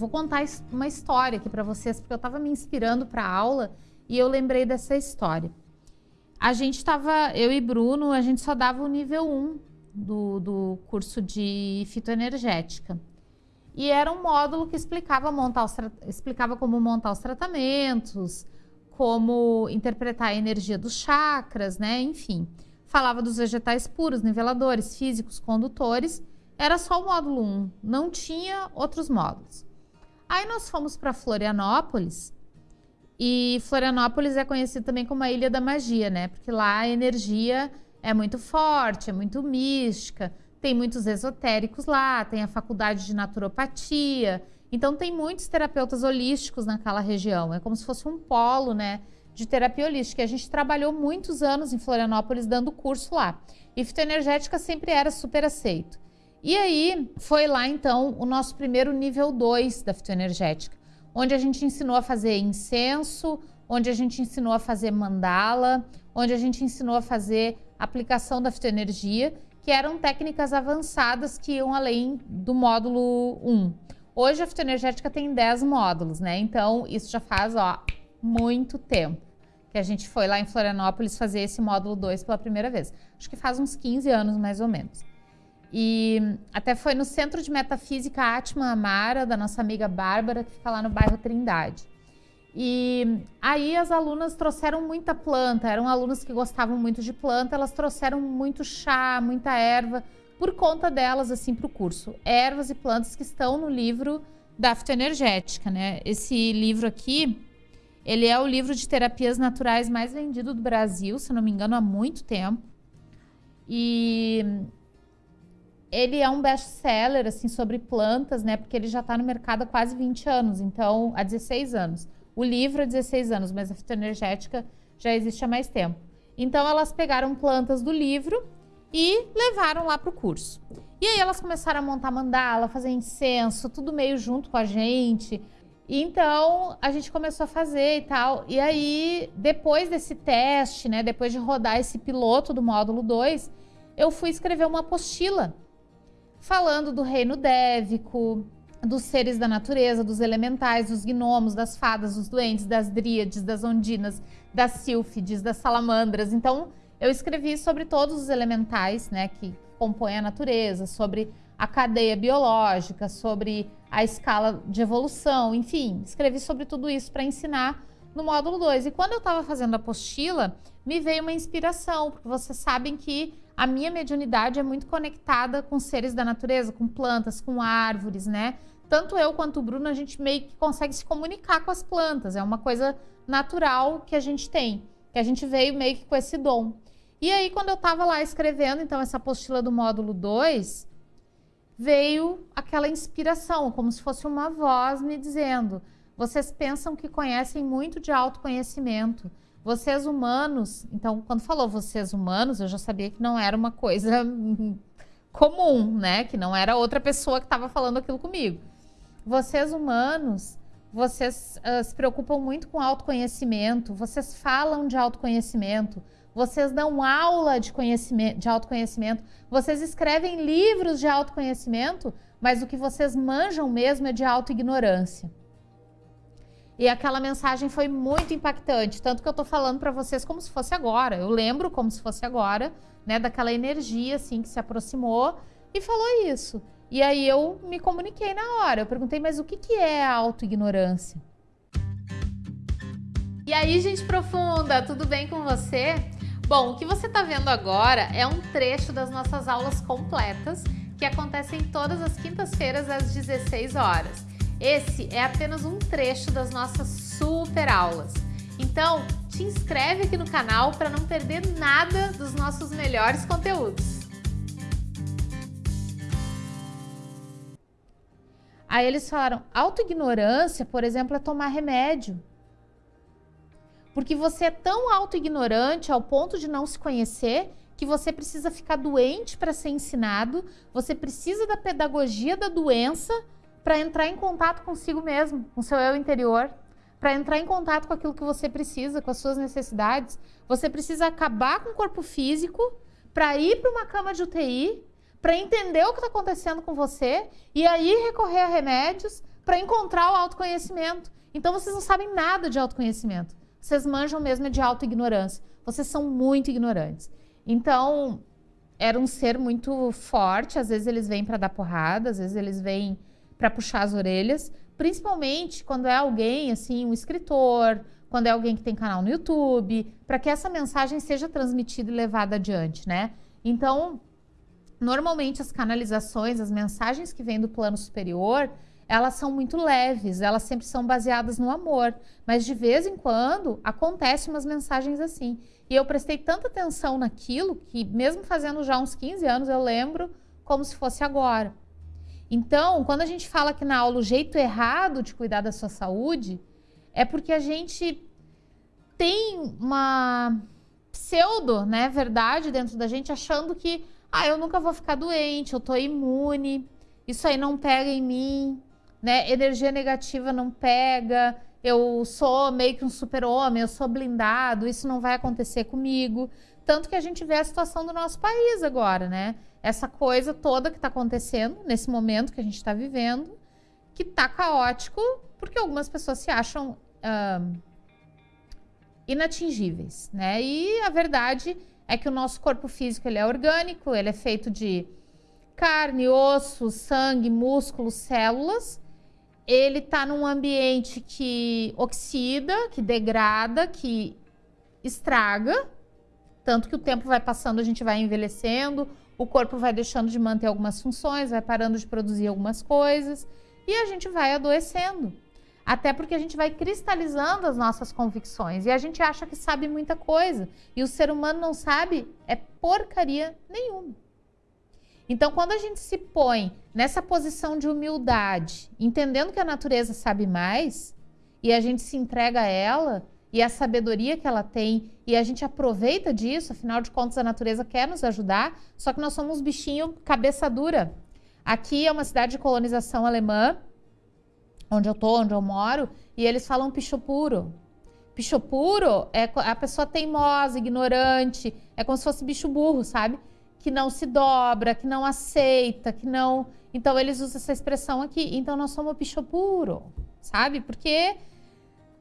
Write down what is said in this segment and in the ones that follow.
vou contar uma história aqui para vocês, porque eu estava me inspirando para a aula e eu lembrei dessa história. A gente estava, eu e Bruno, a gente só dava o nível 1 do, do curso de fitoenergética. E era um módulo que explicava, montar os, explicava como montar os tratamentos, como interpretar a energia dos chakras, né? Enfim, falava dos vegetais puros, niveladores, físicos, condutores. Era só o módulo 1, não tinha outros módulos. Aí nós fomos para Florianópolis, e Florianópolis é conhecido também como a Ilha da Magia, né? Porque lá a energia é muito forte, é muito mística, tem muitos esotéricos lá, tem a faculdade de naturopatia, então tem muitos terapeutas holísticos naquela região. É como se fosse um polo, né, de terapia holística. A gente trabalhou muitos anos em Florianópolis dando curso lá. E fitoenergética sempre era super aceito. E aí foi lá então o nosso primeiro nível 2 da fitoenergética, onde a gente ensinou a fazer incenso, onde a gente ensinou a fazer mandala, onde a gente ensinou a fazer aplicação da fitoenergia, que eram técnicas avançadas que iam além do módulo 1. Hoje a fitoenergética tem 10 módulos, né? Então, isso já faz, ó, muito tempo que a gente foi lá em Florianópolis fazer esse módulo 2 pela primeira vez. Acho que faz uns 15 anos, mais ou menos. E até foi no Centro de Metafísica Atma Amara, da nossa amiga Bárbara, que fica lá no bairro Trindade. E aí as alunas trouxeram muita planta, eram alunas que gostavam muito de planta, elas trouxeram muito chá, muita erva, por conta delas, assim, para o curso. Ervas e plantas que estão no livro da fitoenergética, né? Esse livro aqui, ele é o livro de terapias naturais mais vendido do Brasil, se não me engano, há muito tempo. E ele é um best-seller, assim, sobre plantas, né? Porque ele já está no mercado há quase 20 anos, então, há 16 anos. O livro há 16 anos, mas a fitoenergética já existe há mais tempo. Então, elas pegaram plantas do livro e levaram lá para o curso. E aí elas começaram a montar mandala, fazer incenso, tudo meio junto com a gente. Então a gente começou a fazer e tal. E aí, depois desse teste, né, depois de rodar esse piloto do módulo 2, eu fui escrever uma apostila falando do reino dévico, dos seres da natureza, dos elementais, dos gnomos, das fadas, dos duendes, das dríades, das ondinas, das sílfides, das salamandras. Então, eu escrevi sobre todos os elementais né, que compõem a natureza, sobre a cadeia biológica, sobre a escala de evolução, enfim, escrevi sobre tudo isso para ensinar no módulo 2. E quando eu estava fazendo a apostila, me veio uma inspiração, porque vocês sabem que a minha mediunidade é muito conectada com seres da natureza, com plantas, com árvores, né? Tanto eu quanto o Bruno, a gente meio que consegue se comunicar com as plantas, é uma coisa natural que a gente tem, que a gente veio meio que com esse dom. E aí, quando eu estava lá escrevendo, então, essa apostila do módulo 2, veio aquela inspiração, como se fosse uma voz me dizendo: vocês pensam que conhecem muito de autoconhecimento. Vocês humanos, então, quando falou vocês humanos, eu já sabia que não era uma coisa comum, né? Que não era outra pessoa que estava falando aquilo comigo. Vocês humanos, vocês uh, se preocupam muito com autoconhecimento, vocês falam de autoconhecimento, vocês dão aula de, conhecimento, de autoconhecimento, vocês escrevem livros de autoconhecimento, mas o que vocês manjam mesmo é de autoignorância. E aquela mensagem foi muito impactante, tanto que eu tô falando para vocês como se fosse agora. Eu lembro como se fosse agora, né, daquela energia assim que se aproximou e falou isso. E aí eu me comuniquei na hora. Eu perguntei, mas o que, que é a autoignorância? E aí, gente profunda, tudo bem com você? Bom, o que você está vendo agora é um trecho das nossas aulas completas que acontecem todas as quintas-feiras às 16 horas. Esse é apenas um trecho das nossas super aulas. Então, te inscreve aqui no canal para não perder nada dos nossos melhores conteúdos. Aí eles falaram, autoignorância, por exemplo, é tomar remédio. Porque você é tão auto-ignorante ao ponto de não se conhecer que você precisa ficar doente para ser ensinado, você precisa da pedagogia da doença para entrar em contato consigo mesmo, com seu eu interior, para entrar em contato com aquilo que você precisa, com as suas necessidades. Você precisa acabar com o corpo físico para ir para uma cama de UTI, para entender o que está acontecendo com você e aí recorrer a remédios para encontrar o autoconhecimento. Então vocês não sabem nada de autoconhecimento. Vocês manjam mesmo de autoignorância. Vocês são muito ignorantes. Então, era um ser muito forte, às vezes eles vêm para dar porrada, às vezes eles vêm para puxar as orelhas, principalmente quando é alguém assim, um escritor, quando é alguém que tem canal no YouTube, para que essa mensagem seja transmitida e levada adiante, né? Então, normalmente as canalizações, as mensagens que vêm do plano superior, elas são muito leves, elas sempre são baseadas no amor, mas de vez em quando acontecem umas mensagens assim. E eu prestei tanta atenção naquilo que mesmo fazendo já uns 15 anos eu lembro como se fosse agora. Então, quando a gente fala que na aula o jeito errado de cuidar da sua saúde, é porque a gente tem uma pseudo, né, verdade dentro da gente, achando que, ah, eu nunca vou ficar doente, eu tô imune, isso aí não pega em mim, né, energia negativa não pega, eu sou meio que um super-homem, eu sou blindado, isso não vai acontecer comigo. Tanto que a gente vê a situação do nosso país agora, né? Essa coisa toda que está acontecendo nesse momento que a gente está vivendo, que está caótico porque algumas pessoas se acham inatingíveis, né? E a verdade é que o nosso corpo físico ele é orgânico, ele é feito de carne, osso, sangue, músculos, células. Ele está num ambiente que oxida, que degrada, que estraga, tanto que o tempo vai passando, a gente vai envelhecendo, o corpo vai deixando de manter algumas funções, vai parando de produzir algumas coisas e a gente vai adoecendo. Até porque a gente vai cristalizando as nossas convicções e a gente acha que sabe muita coisa. E o ser humano não sabe é porcaria nenhuma. Então, quando a gente se põe nessa posição de humildade, entendendo que a natureza sabe mais, e a gente se entrega a ela, e a sabedoria que ela tem, e a gente aproveita disso, afinal de contas, a natureza quer nos ajudar, só que nós somos bichinho cabeça dura. Aqui é uma cidade de colonização alemã, onde eu tô, onde eu moro, e eles falam picho puro. Picho puro é a pessoa teimosa, ignorante, é como se fosse bicho burro, sabe? Que não se dobra, que não aceita, que não. Então eles usam essa expressão aqui. Então nós somos bicho puro, sabe? Porque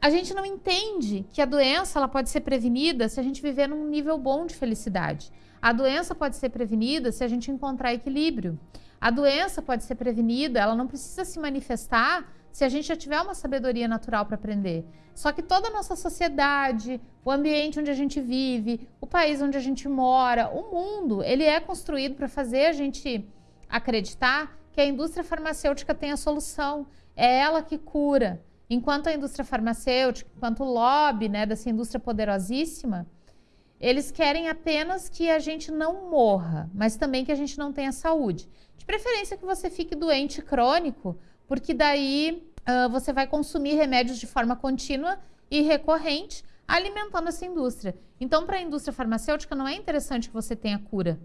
a gente não entende que a doença ela pode ser prevenida se a gente viver num nível bom de felicidade. A doença pode ser prevenida se a gente encontrar equilíbrio. A doença pode ser prevenida, ela não precisa se manifestar se a gente já tiver uma sabedoria natural para aprender. Só que toda a nossa sociedade, o ambiente onde a gente vive, o país onde a gente mora, o mundo, ele é construído para fazer a gente acreditar que a indústria farmacêutica tem a solução. É ela que cura. Enquanto a indústria farmacêutica, enquanto o lobby né, dessa indústria poderosíssima, eles querem apenas que a gente não morra, mas também que a gente não tenha saúde. De preferência que você fique doente crônico, porque daí uh, você vai consumir remédios de forma contínua e recorrente, alimentando essa indústria. Então, para a indústria farmacêutica, não é interessante que você tenha cura.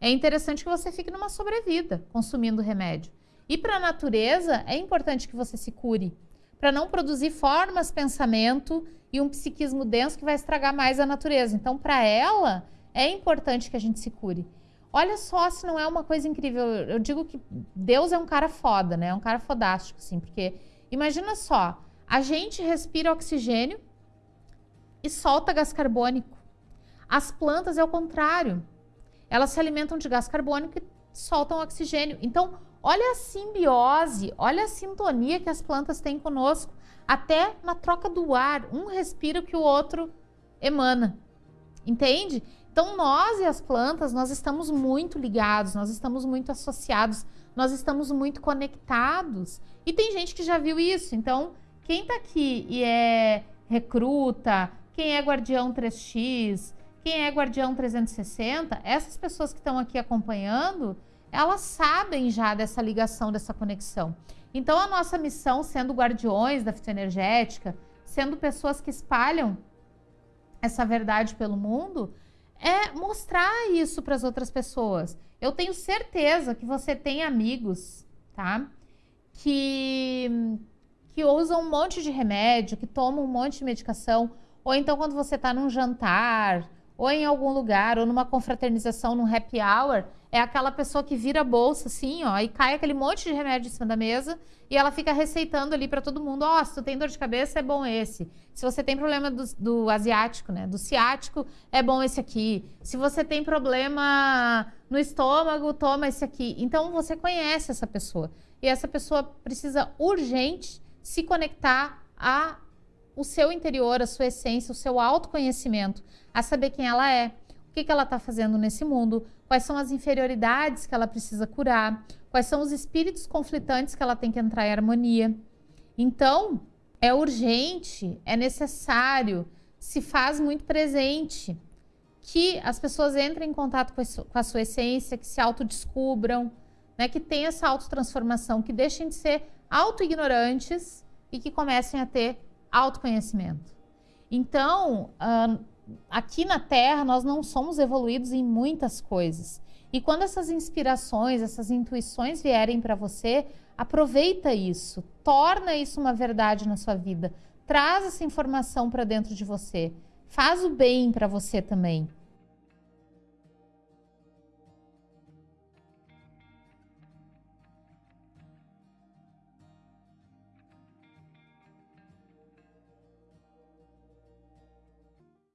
É interessante que você fique numa sobrevida consumindo remédio. E para a natureza, é importante que você se cure, para não produzir formas, pensamento e um psiquismo denso que vai estragar mais a natureza. Então, para ela, é importante que a gente se cure. Olha só se não é uma coisa incrível. Eu digo que Deus é um cara foda, né? É um cara fodástico, assim, porque imagina só, a gente respira oxigênio e solta gás carbônico. As plantas é o contrário. Elas se alimentam de gás carbônico e soltam oxigênio. Então, olha a simbiose, olha a sintonia que as plantas têm conosco. Até na troca do ar, um respira que o outro emana. Entende? Então, nós e as plantas, nós estamos muito ligados, nós estamos muito associados, nós estamos muito conectados. E tem gente que já viu isso. Então, quem está aqui e é recruta, quem é guardião 3X, quem é guardião 360, essas pessoas que estão aqui acompanhando, elas sabem já dessa ligação, dessa conexão. Então, a nossa missão, sendo guardiões da fitoenergética, sendo pessoas que espalham essa verdade pelo mundo, é mostrar isso para as outras pessoas. Eu tenho certeza que você tem amigos, tá? Que, que usam um monte de remédio, que tomam um monte de medicação, ou então quando você está num jantar, ou em algum lugar, ou numa confraternização, num happy hour, é aquela pessoa que vira a bolsa assim, ó, e cai aquele monte de remédio em cima da mesa e ela fica receitando ali para todo mundo, ó, oh, se tu tem dor de cabeça, é bom esse. Se você tem problema do, do, asiático, né, do ciático, é bom esse aqui. Se você tem problema no estômago, toma esse aqui. Então, você conhece essa pessoa. E essa pessoa precisa urgente se conectar a o seu interior, a sua essência, o seu autoconhecimento, a saber quem ela é, o que, ela está fazendo nesse mundo, quais são as inferioridades que ela precisa curar, quais são os espíritos conflitantes que ela tem que entrar em harmonia. Então, é urgente, é necessário, se faz muito presente que as pessoas entrem em contato com a sua essência, que se autodescubram, né, que tenham essa autotransformação, que deixem de ser autoignorantes e que comecem a ter autoconhecimento. Então, aqui na Terra, nós não somos evoluídos em muitas coisas. E quando essas inspirações, essas intuições vierem para você, aproveita isso, torna isso uma verdade na sua vida, traz essa informação para dentro de você, faz o bem para você também.